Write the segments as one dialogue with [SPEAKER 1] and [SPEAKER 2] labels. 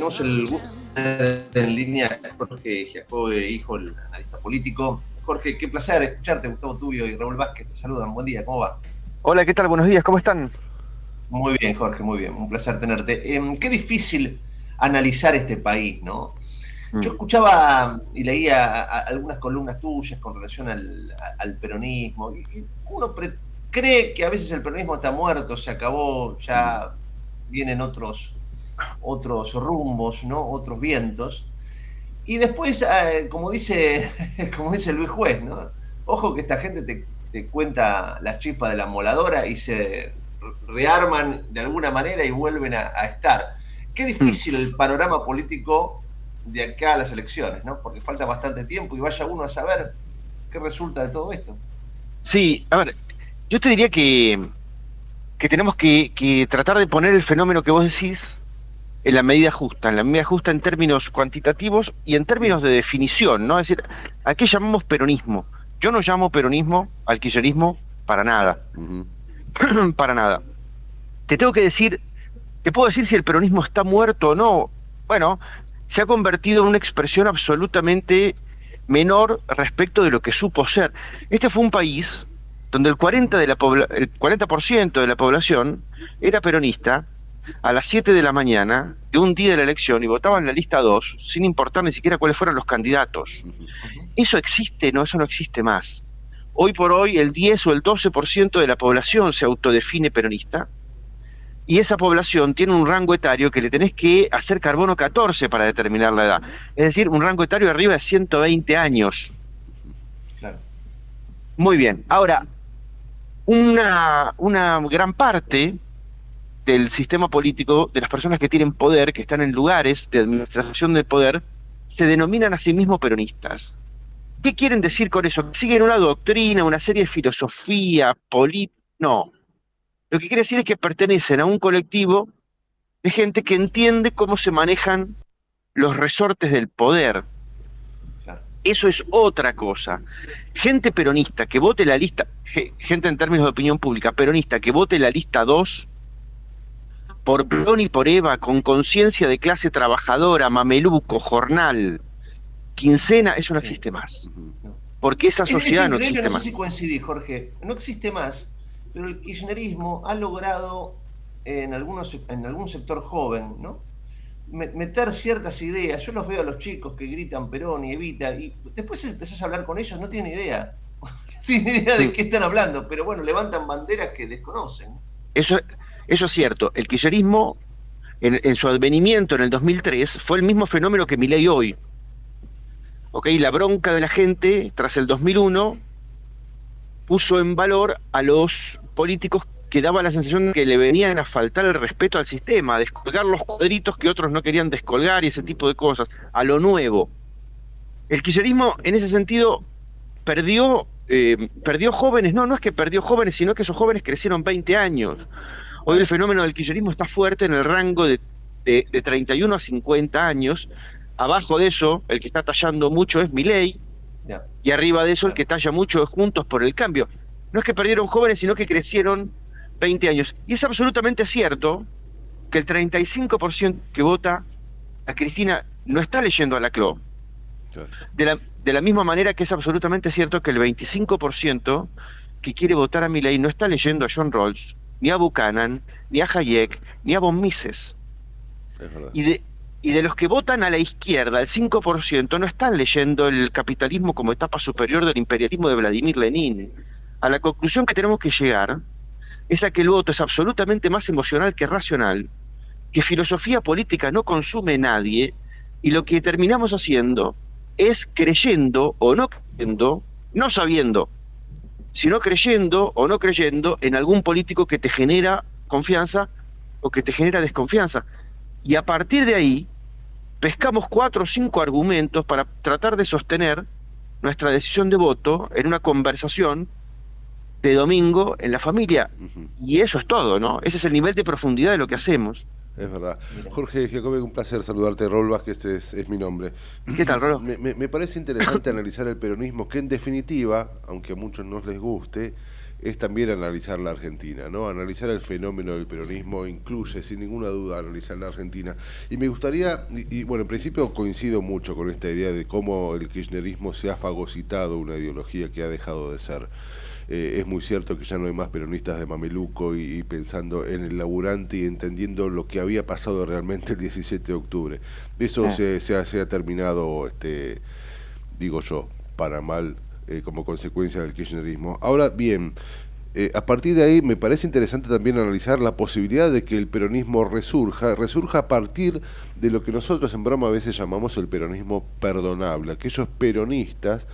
[SPEAKER 1] tenemos el gusto de en línea Jorge Giacobbe, hijo, el analista político. Jorge, qué placer escucharte, Gustavo Tubio y Raúl Vázquez, te saludan. Buen día, ¿cómo va?
[SPEAKER 2] Hola, ¿qué tal? Buenos días, ¿cómo están?
[SPEAKER 1] Muy bien, Jorge, muy bien. Un placer tenerte. Em, qué difícil analizar este país, ¿no? Yo mm. escuchaba y leía algunas columnas tuyas con relación al, peronismo y uno cree que a veces el peronismo está muerto, se acabó, ya vienen otros, otros rumbos, ¿no? otros vientos. Y después, eh, como, dice, como dice Luis Juez, ¿no? ojo que esta gente te, cuenta las chispas de la moladora y se rearman de alguna manera y vuelven a, estar. Qué difícil el panorama político de acá a las elecciones, ¿no? Porque falta bastante tiempo y vaya uno a saber qué resulta de todo esto.
[SPEAKER 2] Sí, a ver, yo te diría que, que tenemos que, tratar de poner el fenómeno que vos decís en la medida justa, en la medida justa en términos cuantitativos y en términos de definición, ¿no? Es decir, ¿a qué llamamos peronismo? Yo no llamo peronismo al kirchnerismo para nada. para nada. Te tengo que decir, te puedo decir si el peronismo está muerto o no. Bueno, se ha convertido en una expresión absolutamente menor respecto de lo que supo ser. Este fue un país donde el 40%, de la, el 40 de la población era peronista a las 7 de la mañana de un día de la elección y votaba en la lista 2 sin importar ni siquiera cuáles fueran los candidatos. ¿Eso existe? No, eso no existe más. Hoy por hoy el 10 o el 12% de la población se autodefine peronista y esa población tiene un rango etario que le tenés que hacer carbono 14 para determinar la edad. Es decir, un rango etario arriba de 120 años. Muy bien. Ahora, una, una gran parte del sistema político, de las personas que tienen poder, que están en lugares de administración del poder, se denominan a sí mismos peronistas. ¿Qué quieren decir con eso? ¿Siguen una doctrina, una serie de filosofía, política? No. Lo que quiere decir es que pertenecen a un colectivo de gente que entiende cómo se manejan los resortes del poder. Eso es otra cosa. Gente peronista que vote la lista, gente en términos de opinión pública, peronista que vote la lista 2, por Perón y por Eva, con conciencia de clase trabajadora, mameluco, jornal, quincena, eso no existe más. Porque esa sociedad no existe más. No sé
[SPEAKER 1] si coincidí, Jorge, no existe más, pero el kirchnerismo ha logrado en, algunos, en algún sector joven, ¿no? meter ciertas ideas. Yo los veo a los chicos que gritan Perón y Evita, y después empezás a hablar con ellos, no tienen idea. No tienen idea de qué están hablando, pero bueno, levantan banderas que desconocen.
[SPEAKER 2] Eso, eso es cierto. El kirchnerismo, en, su advenimiento en el 2003, fue el mismo fenómeno que Milei hoy. La bronca de la gente, tras el 2001, puso en valor a los políticos que daba la sensación de que le venían a faltar el respeto al sistema, a descolgar los cuadritos que otros no querían descolgar y ese tipo de cosas, a lo nuevo. El kirchnerismo, en ese sentido, perdió, eh, perdió jóvenes, no, no es que perdió jóvenes, sino que esos jóvenes crecieron 20 años. Hoy el fenómeno del kirchnerismo está fuerte en el rango de, 31 a 50 años. Abajo de eso, el que está tallando mucho es Milei, y arriba de eso el que talla mucho es Juntos por el Cambio. No es que perdieron jóvenes, sino que crecieron 20 años. Y es absolutamente cierto que el 35% que vota a Cristina no está leyendo a la CLO. De la, de la misma manera que es absolutamente cierto que el 25% que quiere votar a Milei no está leyendo a John Rawls, ni a Buchanan, ni a Hayek, ni a von Mises. Y de, y de los que votan a la izquierda, el 5% no están leyendo el capitalismo como etapa superior del imperialismo de Vladimir Lenin. A la conclusión que tenemos que llegar es a que el voto es absolutamente más emocional que racional, que filosofía política no consume nadie, y lo que terminamos haciendo es creyendo o no creyendo, no sabiendo, sino creyendo o no creyendo en algún político que te genera confianza o que te genera desconfianza. Y a partir de ahí, pescamos cuatro o cinco argumentos para tratar de sostener nuestra decisión de voto en una conversación de domingo en la familia. Y eso es todo, ¿no? Ese es el nivel de profundidad de lo que hacemos.
[SPEAKER 3] Es verdad. Jorge Jacobe, un placer saludarte. Rol que este es, mi nombre.
[SPEAKER 2] ¿Qué tal, Rolo?
[SPEAKER 3] Me, parece interesante analizar el peronismo, que en definitiva, aunque a muchos no les guste, es también analizar la Argentina, ¿no? Analizar el fenómeno del peronismo incluye, sin ninguna duda, analizar la Argentina. Y me gustaría, y, bueno, en principio coincido mucho con esta idea de cómo el kirchnerismo se ha fagocitado una ideología que ha dejado de ser. Eh, es muy cierto que ya no hay más peronistas de mameluco y, pensando en el laburante y entendiendo lo que había pasado realmente el 17 de octubre. Eso ah. se, se, ha, se, ha, terminado, este, digo yo, para mal eh, como consecuencia del kirchnerismo. Ahora bien, eh, a partir de ahí me parece interesante también analizar la posibilidad de que el peronismo resurja, resurja a partir de lo que nosotros en broma a veces llamamos el peronismo perdonable, aquellos peronistas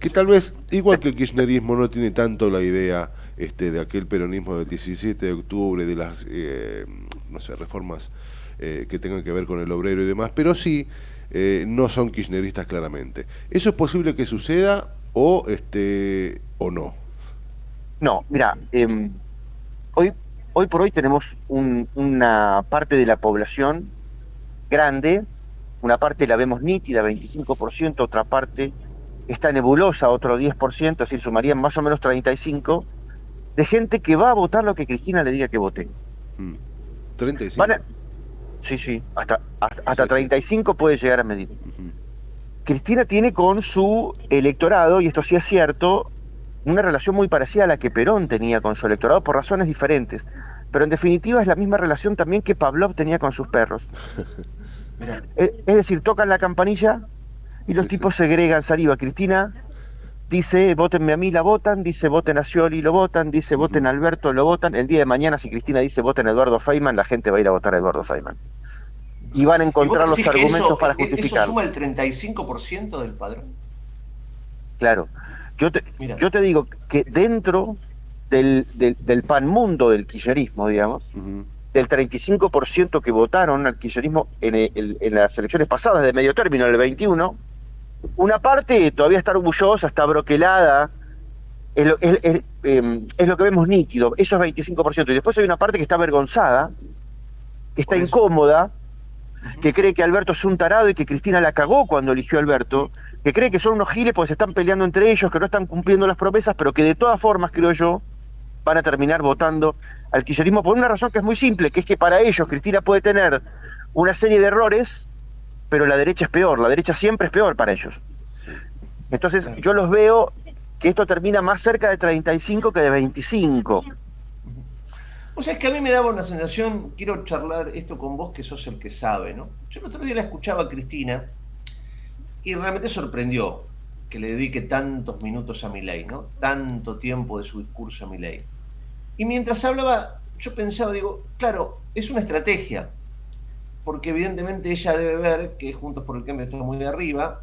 [SPEAKER 3] que tal vez, igual que el kirchnerismo, no tiene tanto la idea este, de aquel peronismo del 17 de octubre, de las eh, no sé, reformas que tengan que ver con el obrero y demás, pero sí no son kirchneristas claramente. ¿Eso es posible que suceda o este o no?
[SPEAKER 2] No, mira, em, hoy, hoy por hoy tenemos una parte de la población grande, una parte la vemos nítida, 25%, otra parte está nebulosa, otro 10%, es decir, sumarían más o menos 35%, de gente que va a votar lo que Cristina le diga que vote.
[SPEAKER 3] 35. Hmm.
[SPEAKER 2] sí, sí, hasta, hasta, 35 puede llegar a medir. Cristina tiene con su electorado, y esto sí es cierto, una relación muy parecida a la que Perón tenía con su electorado por razones diferentes. Pero en definitiva es la misma relación también que Pavlov tenía con sus perros. es, decir, tocan la campanilla y los tipos segregan saliva. Cristina dice, votenme a mí, la votan, dice, voten a Scioli, lo votan, dice, voten a Alberto, lo votan. El día de mañana, si Cristina dice, voten a Eduardo Feynman, la gente va a ir a votar a Eduardo Feynman y van a encontrar los argumentos para justificar. ¿Eso
[SPEAKER 1] suma el 35% del padrón?
[SPEAKER 2] Claro. Yo te, yo te digo que dentro del, del, pan mundo del kirchnerismo, digamos, del 35% que votaron al kirchnerismo en, en, las elecciones pasadas de medio término, el 21, una parte todavía está orgullosa, está broquelada, es lo, es, em, es lo que vemos nítido, eso es 25%. Y después hay una parte que está avergonzada, que está incómoda, que cree que Alberto es un tarado y que Cristina la cagó cuando eligió a Alberto, que cree que son unos giles porque se están peleando entre ellos, que no están cumpliendo las promesas, pero que de todas formas, creo yo, van a terminar votando al kirchnerismo por una razón que es muy simple, que es que para ellos Cristina puede tener una serie de errores, pero la derecha es peor, la derecha siempre es peor para ellos. Entonces yo los veo que esto termina más cerca de 35 que de 25.
[SPEAKER 1] O sea, es que a mí me daba una sensación, quiero charlar esto con vos que sos el que sabe, ¿no? Yo el otro día la escuchaba a Cristina y realmente sorprendió que le dedique tantos minutos a mi ley, ¿no? Tanto tiempo de su discurso a mi ley. Y mientras hablaba, yo pensaba, digo, claro, es una estrategia, porque evidentemente ella debe ver que Juntos por el Cambio está muy arriba,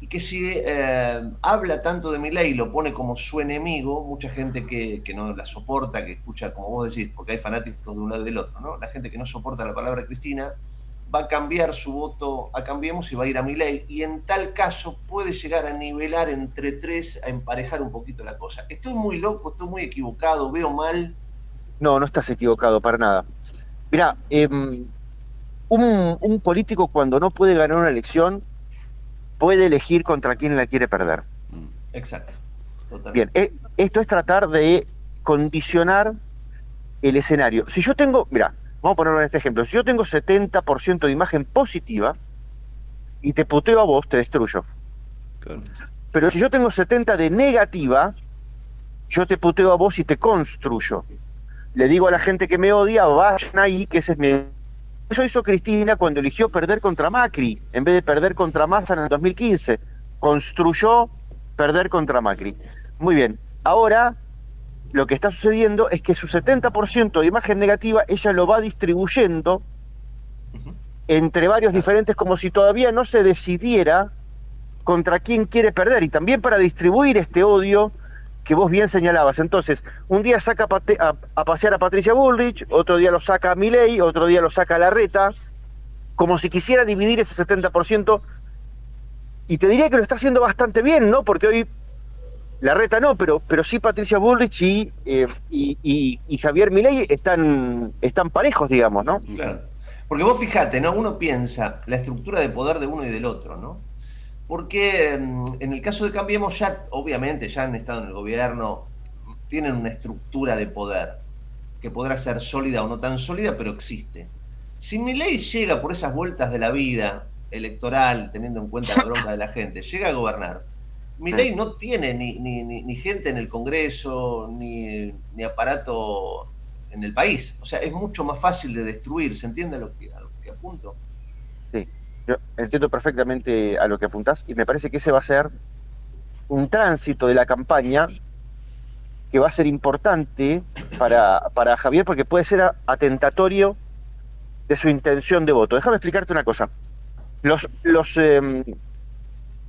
[SPEAKER 1] y que si eh, habla tanto de Milei lo pone como su enemigo, mucha gente que, no la soporta, que escucha, como vos decís, porque hay fanáticos de un lado y del otro, ¿no? La gente que no soporta la palabra Cristina va a cambiar su voto a Cambiemos y va a ir a Milei, y en tal caso puede llegar a nivelar entre tres, a emparejar un poquito la cosa. Estoy muy loco, estoy muy equivocado, veo mal.
[SPEAKER 2] No, no estás equivocado para nada. Mira, em, un, un político cuando no puede ganar una elección puede elegir contra quién la quiere perder.
[SPEAKER 1] Mm. Exacto.
[SPEAKER 2] Bien, eh, esto es tratar de condicionar el escenario. Si yo tengo, mira, vamos a ponerlo en este ejemplo, si yo tengo 70% de imagen positiva y te puteo a vos, te destruyo. Pero si yo tengo 70 de negativa, yo te puteo a vos y te construyo. Le digo a la gente que me odia, vayan ahí, que ese es mi eso hizo Cristina cuando eligió perder contra Macri, en vez de perder contra Massa en el 2015. Construyó perder contra Macri. Muy bien, ahora lo que está sucediendo es que su 70% de imagen negativa ella lo va distribuyendo entre varios diferentes como si todavía no se decidiera contra quién quiere perder y también para distribuir este odio que vos bien señalabas. Entonces, un día saca a, pasear a Patricia Bullrich, otro día lo saca a Milei, otro día lo saca a Larreta, como si quisiera dividir ese 70%. Y te diría que lo está haciendo bastante bien, ¿no? Porque hoy Larreta no, pero, pero sí Patricia Bullrich y, eh, y, Javier Milei están, están parejos, digamos, ¿no?
[SPEAKER 1] Claro. Porque vos fijate, ¿no? Uno piensa la estructura de poder de uno y del otro, ¿no? Porque mm, en el caso de Cambiemos ya, obviamente, ya han estado en el gobierno, tienen una estructura de poder que podrá ser sólida o no tan sólida, pero existe. Si mi ley llega por esas vueltas de la vida electoral, teniendo en cuenta la bronca de la gente, llega a gobernar, mi ley no tiene ni, ni, gente en el Congreso, ni, ni, aparato en el país. O sea, es mucho más fácil de destruir, ¿se entiende a lo que, a lo que apunto?
[SPEAKER 2] Yo entiendo perfectamente a lo que apuntás y me parece que ese va a ser un tránsito de la campaña que va a ser importante para, para Javier porque puede ser atentatorio de su intención de voto. Déjame explicarte una cosa. Los, los, em,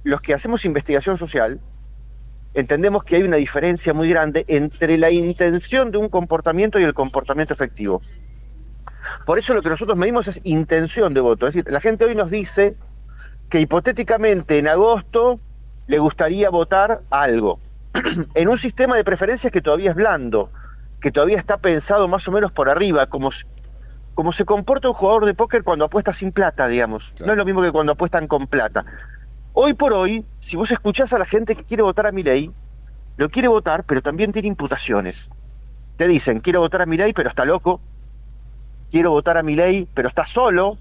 [SPEAKER 2] los que hacemos investigación social entendemos que hay una diferencia muy grande entre la intención de un comportamiento y el comportamiento efectivo. Por eso lo que nosotros medimos es intención de voto. Es decir, la gente hoy nos dice que hipotéticamente en agosto le gustaría votar algo. en un sistema de preferencias que todavía es blando, que todavía está pensado más o menos por arriba, como, como se comporta un jugador de póker cuando apuesta sin plata, digamos. No es lo mismo que cuando apuestan con plata. Hoy por hoy, si vos escuchás a la gente que quiere votar a mi ley, lo quiere votar, pero también tiene imputaciones. Te dicen, quiero votar a mi ley, pero está loco. Quiero votar a mi ley, pero está solo.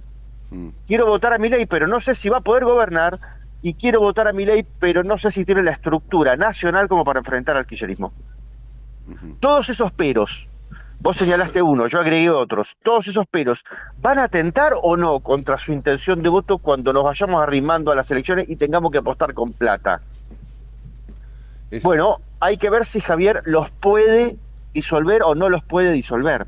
[SPEAKER 2] Mm. Quiero votar a mi ley, pero no sé si va a poder gobernar y quiero votar a mi ley, pero no sé si tiene la estructura nacional como para enfrentar al kirchnerismo. Todos esos peros, vos señalaste uno, yo agregué otros, todos esos peros, ¿van a atentar o no contra su intención de voto cuando nos vayamos arrimando a las elecciones y tengamos que apostar con plata? Bueno, hay que ver si Javier los puede disolver o no los puede disolver.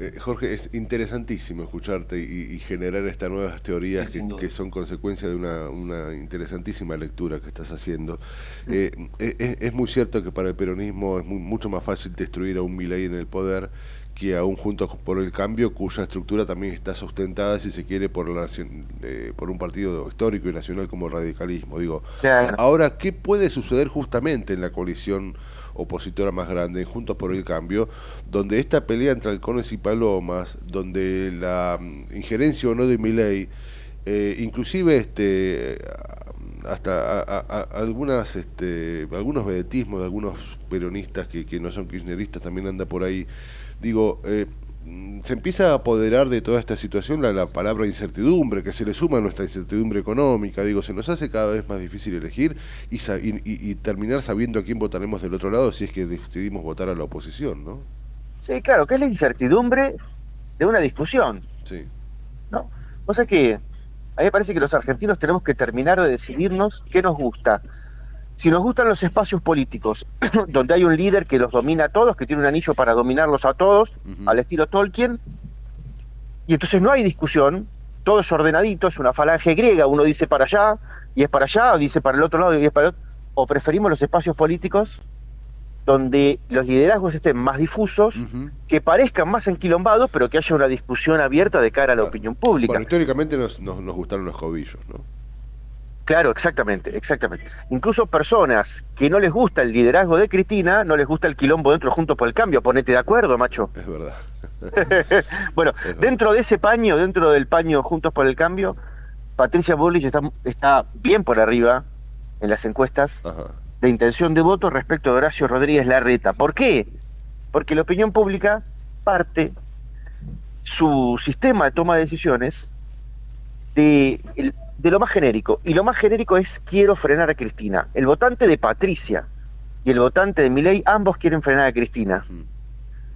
[SPEAKER 3] Eh, Jorge, es interesantísimo escucharte y, generar estas nuevas teorías que, son consecuencia de una, interesantísima lectura que estás haciendo. Eh, eh, es, muy cierto que para el peronismo es mucho más fácil destruir a un Milei en el poder que a un Juntos por el Cambio, cuya estructura también está sustentada, si se quiere, por, la, por un partido histórico y nacional como el radicalismo. Digo, ahora, ¿qué puede suceder justamente en la coalición? opositora más grande, Juntos por el Cambio, donde esta pelea entre halcones y palomas, donde la mm, injerencia o no de mi ley, eh, inclusive este hasta algunas este, algunos vedetismos de algunos peronistas que, que no son kirchneristas también anda por ahí digo eh, se empieza a apoderar de toda esta situación la, palabra incertidumbre, que se le suma a nuestra incertidumbre económica, digo, se nos hace cada vez más difícil elegir y, terminar sabiendo a quién votaremos del otro lado si es que decidimos votar a la oposición, ¿no?
[SPEAKER 2] Sí, claro, que es la incertidumbre de una discusión.
[SPEAKER 3] Sí.
[SPEAKER 2] ¿No? O sea que a mí me parece que los argentinos tenemos que terminar de decidirnos qué nos gusta. Si nos gustan los espacios políticos, donde hay un líder que los domina a todos, que tiene un anillo para dominarlos a todos, al estilo Tolkien, y entonces no hay discusión, todo es ordenadito, es una falange griega, uno dice para allá, y es para allá, o dice para el otro lado, y es para el otro, o preferimos los espacios políticos donde los liderazgos estén más difusos, que parezcan más enquilombados, pero que haya una discusión abierta de cara a la opinión pública. Bueno,
[SPEAKER 3] históricamente nos, nos, nos gustaron los cobillos, ¿no?
[SPEAKER 2] Claro, exactamente, exactamente. Incluso personas que no les gusta el liderazgo de Cristina, no les gusta el quilombo dentro Juntos por el Cambio. Ponete de acuerdo, macho.
[SPEAKER 3] Es verdad.
[SPEAKER 2] bueno, dentro de ese paño, dentro del paño Juntos por el Cambio, Patricia Bullrich está, está bien por arriba en las encuestas de intención de voto respecto a Horacio Rodríguez Larreta. ¿Por qué? Porque la opinión pública parte su sistema de toma de decisiones de de lo más genérico. Y lo más genérico es quiero frenar a Cristina. El votante de Patricia y el votante de Milei, ambos quieren frenar a Cristina.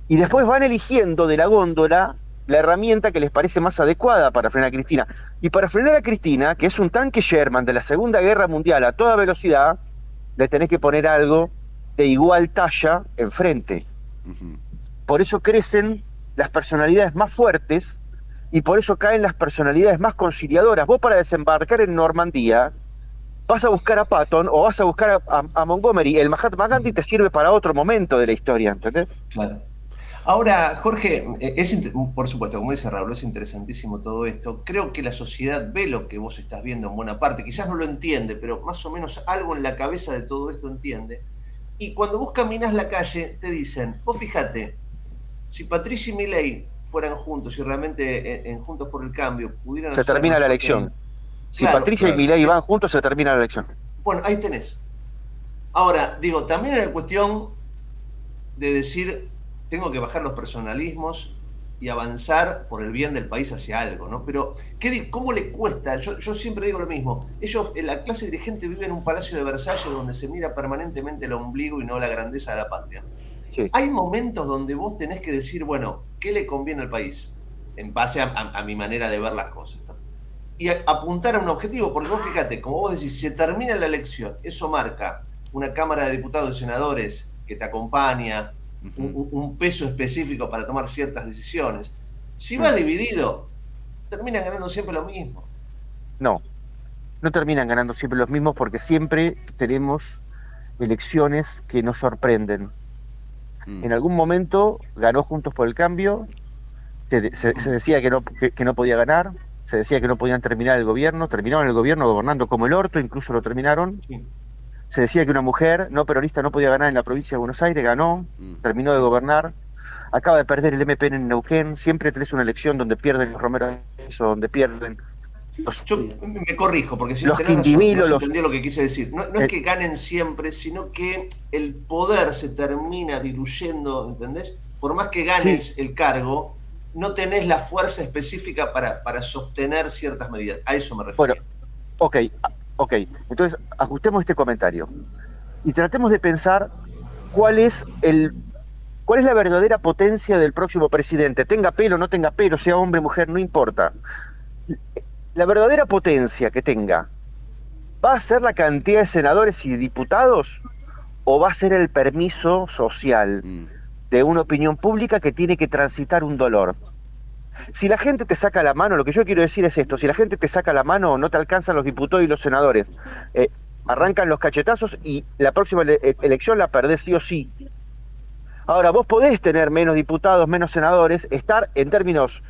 [SPEAKER 2] Y después van eligiendo de la góndola la herramienta que les parece más adecuada para frenar a Cristina. Y para frenar a Cristina, que es un tanque Sherman de la Segunda Guerra Mundial a toda velocidad, le tenés que poner algo de igual talla enfrente. Por eso crecen las personalidades más fuertes y por eso caen las personalidades más conciliadoras. Vos para desembarcar en Normandía vas a buscar a Patton o vas a buscar a, Montgomery. El Mahatma Gandhi te sirve para otro momento de la historia, ¿entendés?
[SPEAKER 1] Claro. Ahora, Jorge, es, por supuesto, como dice Raúl, es interesantísimo todo esto. Creo que la sociedad ve lo que vos estás viendo en buena parte. Quizás no lo entiende, pero más o menos algo en la cabeza de todo esto entiende. Y cuando vos caminas la calle, te dicen, vos fíjate, si Patricia y Milei fueran juntos y realmente en, Juntos por el Cambio pudieran...
[SPEAKER 2] Se termina la elección. Si Patricia y Milei van juntos, se termina la elección.
[SPEAKER 1] Bueno, ahí tenés. Ahora, digo, también es cuestión de decir, tengo que bajar los personalismos y avanzar por el bien del país hacia algo, ¿no? Pero, ¿qué, ¿cómo le cuesta? Yo, yo, siempre digo lo mismo. Ellos, la clase dirigente vive en un palacio de Versalles donde se mira permanentemente el ombligo y no la grandeza de la patria. Hay momentos donde vos tenés que decir, bueno, ¿qué le conviene al país? En base a, mi manera de ver las cosas. Y apuntar a un objetivo, porque vos fíjate, como vos decís, se termina la elección, eso marca una Cámara de Diputados y Senadores que te acompaña, un, peso específico para tomar ciertas decisiones. Si va dividido, terminan ganando siempre lo mismo.
[SPEAKER 2] No, no terminan ganando siempre los mismos porque siempre tenemos elecciones que nos sorprenden. Mm. En algún momento ganó Juntos por el Cambio, se, decía que no, que, no podía ganar, se decía que no podían terminar el gobierno, terminaron el gobierno gobernando como el orto, incluso lo terminaron se decía que una mujer no peronista no podía ganar en la provincia de Buenos Aires, ganó, mm. terminó de gobernar, acaba de perder el MPN en Neuquén, siempre tenés una elección donde pierden los Romero o donde pierden
[SPEAKER 1] los, Yo me corrijo, porque si
[SPEAKER 2] los
[SPEAKER 1] no
[SPEAKER 2] Quindimilo,
[SPEAKER 1] no lo que quise decir. No, es que ganen siempre, sino que el poder se termina diluyendo, ¿entendés? Por más que ganes el cargo, no tenés la fuerza específica para, para sostener ciertas medidas. A eso me refiero.
[SPEAKER 2] Bueno, ok, Ok, entonces ajustemos este comentario y tratemos de pensar cuál es el cuál es la verdadera potencia del próximo presidente, tenga pelo, no tenga pelo, sea hombre, mujer, no importa. La verdadera potencia que tenga, ¿va a ser la cantidad de senadores y diputados o va a ser el permiso social mm. de una opinión pública que tiene que transitar un dolor? Si la gente te saca la mano, lo que yo quiero decir es esto, si la gente te saca la mano, no te alcanzan los diputados y los senadores. Eh, arrancan los cachetazos y la próxima eh, elección la perdés sí o sí. Ahora, vos podés tener menos diputados, menos senadores, estar en términos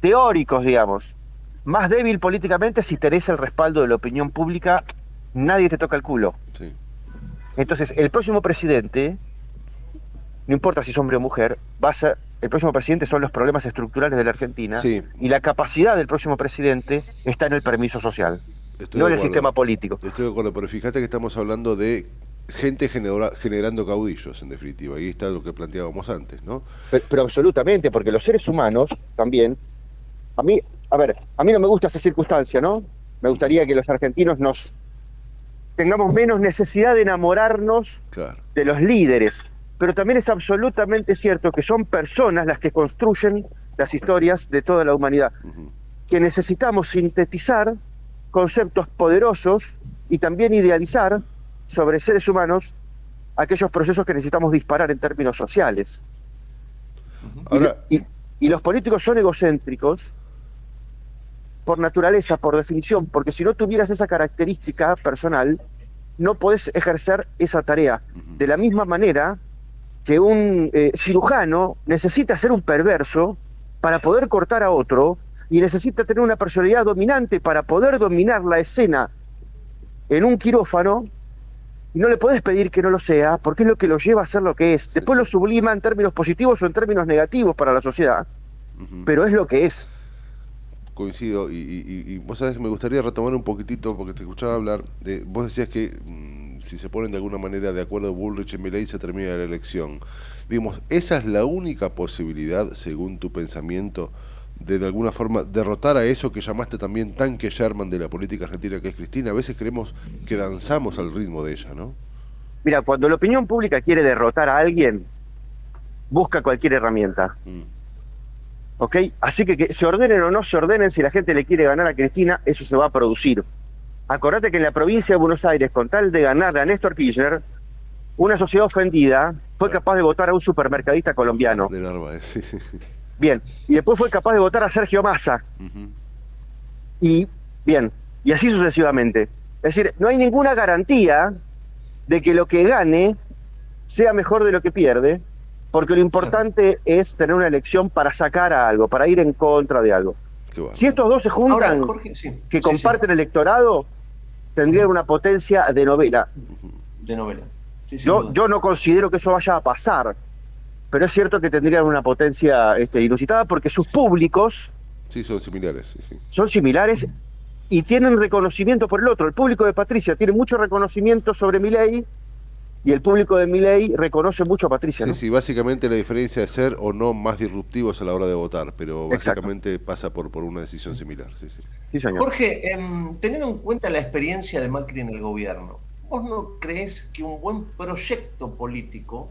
[SPEAKER 2] teóricos, digamos, más débil políticamente si tenés el respaldo de la opinión pública, nadie te toca el culo. Entonces, el próximo presidente, no importa si es hombre o mujer, va a ser, el próximo presidente son los problemas estructurales de la Argentina y la capacidad del próximo presidente está en el permiso social, no en el sistema político.
[SPEAKER 3] Estoy de acuerdo, pero fíjate que estamos hablando de gente generando caudillos, en definitiva, y está lo que planteábamos antes, ¿no?
[SPEAKER 2] Pero, absolutamente, porque los seres humanos también, a mí, a ver, a mí no me gusta esa circunstancia, ¿no? Me gustaría que los argentinos nos tengamos menos necesidad de enamorarnos de los líderes, pero también es absolutamente cierto que son personas las que construyen las historias de toda la humanidad, que necesitamos sintetizar conceptos poderosos y también idealizar sobre seres humanos aquellos procesos que necesitamos disparar en términos sociales. y, y los políticos son egocéntricos por naturaleza, por definición, porque si no tuvieras esa característica personal, no podés ejercer esa tarea. De la misma manera que un eh, cirujano necesita ser un perverso para poder cortar a otro y necesita tener una personalidad dominante para poder dominar la escena en un quirófano y no le puedes pedir que no lo sea porque es lo que lo lleva a ser lo que es. Después lo sublima en términos positivos o en términos negativos para la sociedad, pero es lo que es.
[SPEAKER 3] Coincido y, y, vos sabés que me gustaría retomar un poquitito porque te escuchaba hablar de, vos decías que si se ponen de alguna manera de acuerdo Bullrich y Milley, se termina la elección. Digamos, esa es la única posibilidad, según tu pensamiento, de de alguna forma derrotar a eso que llamaste también tanque Sherman de la política argentina, que es Cristina. A veces creemos que danzamos al ritmo de ella, ¿no?
[SPEAKER 2] Mira, cuando la opinión pública quiere derrotar a alguien, busca cualquier herramienta. Mm. ¿Ok? Así que que se ordenen o no se ordenen, si la gente le quiere ganar a Cristina, eso se va a producir. Acordate que en la provincia de Buenos Aires, con tal de ganarle a Néstor Kirchner, una sociedad ofendida fue capaz de votar a un supermercadista colombiano. De Narváez. Bien, y después fue capaz de votar a Sergio Massa. Y bien, y así sucesivamente. Es decir, no hay ninguna garantía de que lo que gane sea mejor de lo que pierde, porque lo importante es tener una elección para sacar a algo, para ir en contra de algo. Si estos dos se juntan, que comparten el electorado, tendrían una potencia de novela.
[SPEAKER 1] De novela.
[SPEAKER 2] yo, yo no considero que eso vaya a pasar, pero es cierto que tendrían una potencia este, inusitada porque sus públicos...
[SPEAKER 3] Sí, son similares.
[SPEAKER 2] Son similares y tienen reconocimiento por el otro. El público de Patricia tiene mucho reconocimiento sobre mi ley y el público de Milei reconoce mucho a Patricia.
[SPEAKER 3] Sí, sí, básicamente la diferencia es ser o no más disruptivos a la hora de votar, pero básicamente pasa por, por una decisión similar. Sí,
[SPEAKER 1] sí. Jorge, em, teniendo en cuenta la experiencia de Macri en el gobierno, ¿vos no crees que un buen proyecto político,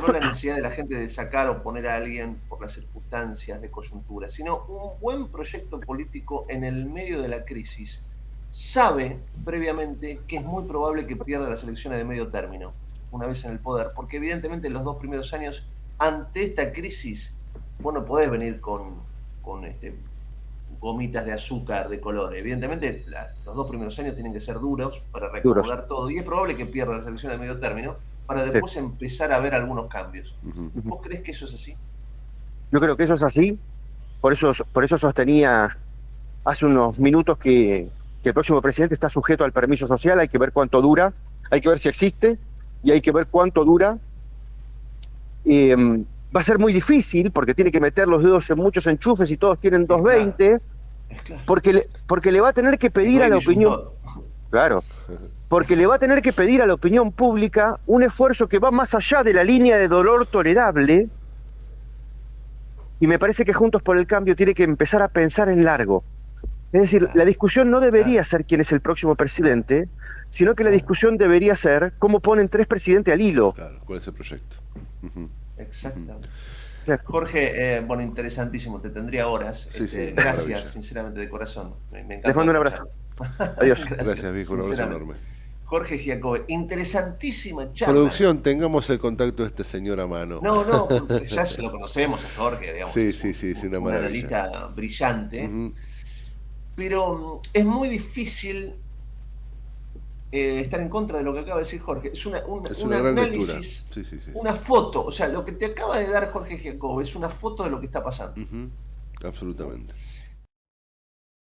[SPEAKER 1] no la necesidad de la gente de sacar o poner a alguien por las circunstancias de coyuntura, sino un buen proyecto político en el medio de la crisis, sabe previamente que es muy probable que pierda las elecciones de medio término, una vez en el poder, porque evidentemente en los dos primeros años, ante esta crisis, vos no podés venir con, con este, gomitas de azúcar de color. Evidentemente, los dos primeros años tienen que ser duros para recordar todo, y es probable que pierda las elecciones de medio término para después empezar a ver algunos cambios. ¿Vos crees que eso es así?
[SPEAKER 2] Yo creo que eso es así, por eso, por eso sostenía hace unos minutos que que el próximo presidente está sujeto al permiso social, hay que ver cuánto dura, hay que ver si existe y hay que ver cuánto dura. Em, va a ser muy difícil porque tiene que meter los dedos en muchos enchufes y todos tienen 220, porque, le, porque le va a tener que pedir a la opinión. Claro, porque le va a tener que pedir a la opinión pública un esfuerzo que va más allá de la línea de dolor tolerable. Y me parece que Juntos por el Cambio tiene que empezar a pensar en largo. Es decir, la discusión no debería ser quién es el próximo presidente, sino que la discusión debería ser cómo ponen tres presidentes al hilo.
[SPEAKER 3] Claro, cuál es el proyecto.
[SPEAKER 1] Exactamente. Jorge, eh, bueno, interesantísimo, te tendría horas. Este, gracias, sinceramente, de corazón.
[SPEAKER 2] Me, Les mando un abrazo. Adiós.
[SPEAKER 3] gracias, Vico, un abrazo enorme.
[SPEAKER 1] Jorge Giacobbe, interesantísima charla.
[SPEAKER 3] Producción, tengamos el contacto de este señor a mano.
[SPEAKER 1] No, no, ya se lo conocemos a Jorge, digamos.
[SPEAKER 3] Sí, sí, sí, es una,
[SPEAKER 1] una analista brillante pero es muy difícil eh, estar en contra de lo que acaba de decir Jorge. Es, una, un, análisis, una foto. O sea, lo que te acaba de dar Jorge Jacob es una foto de lo que está pasando.
[SPEAKER 3] Absolutamente.